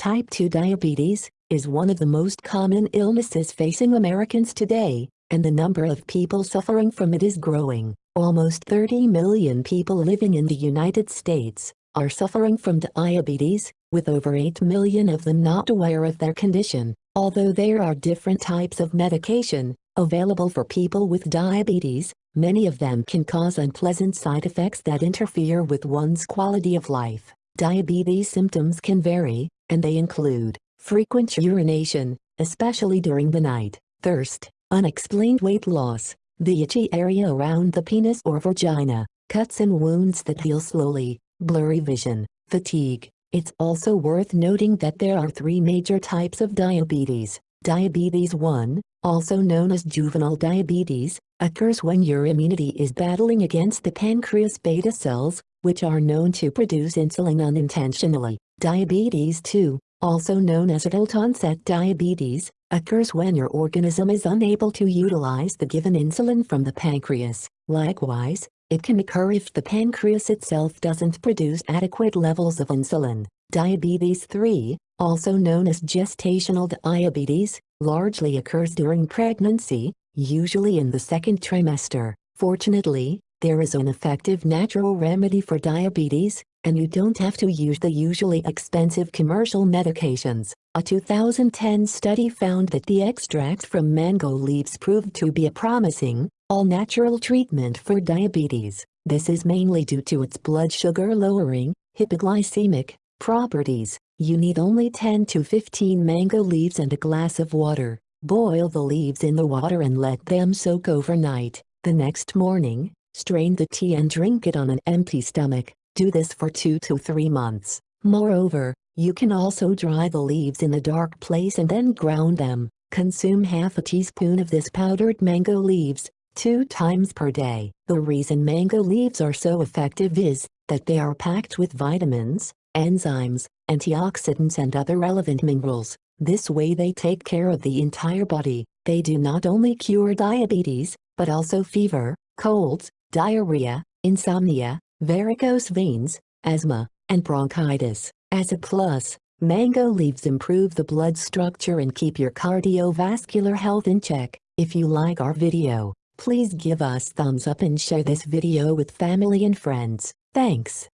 Type 2 diabetes is one of the most common illnesses facing Americans today, and the number of people suffering from it is growing. Almost 30 million people living in the United States are suffering from diabetes, with over 8 million of them not aware of their condition. Although there are different types of medication available for people with diabetes, many of them can cause unpleasant side effects that interfere with one's quality of life. Diabetes symptoms can vary, and they include frequent urination, especially during the night, thirst, unexplained weight loss, the itchy area around the penis or vagina, cuts and wounds that heal slowly, blurry vision, fatigue, it's also worth noting that there are three major types of diabetes. Diabetes 1, also known as juvenile diabetes, occurs when your immunity is battling against the pancreas beta cells, which are known to produce insulin unintentionally. Diabetes 2, also known as adult-onset diabetes, occurs when your organism is unable to utilize the given insulin from the pancreas. Likewise, it can occur if the pancreas itself doesn't produce adequate levels of insulin. Diabetes 3, also known as gestational diabetes, largely occurs during pregnancy, usually in the second trimester. Fortunately, there is an effective natural remedy for diabetes, and you don't have to use the usually expensive commercial medications. A 2010 study found that the extract from mango leaves proved to be a promising, all-natural treatment for diabetes. This is mainly due to its blood sugar lowering, hypoglycemic, properties. You need only 10 to 15 mango leaves and a glass of water. Boil the leaves in the water and let them soak overnight. The next morning, strain the tea and drink it on an empty stomach. Do this for 2 to 3 months. Moreover, you can also dry the leaves in a dark place and then ground them. Consume half a teaspoon of this powdered mango leaves, two times per day. The reason mango leaves are so effective is that they are packed with vitamins, enzymes, antioxidants and other relevant minerals. This way they take care of the entire body. They do not only cure diabetes, but also fever, colds, diarrhea, insomnia, varicose veins, asthma, and bronchitis. As a plus, mango leaves improve the blood structure and keep your cardiovascular health in check. If you like our video, Please give us thumbs up and share this video with family and friends. Thanks.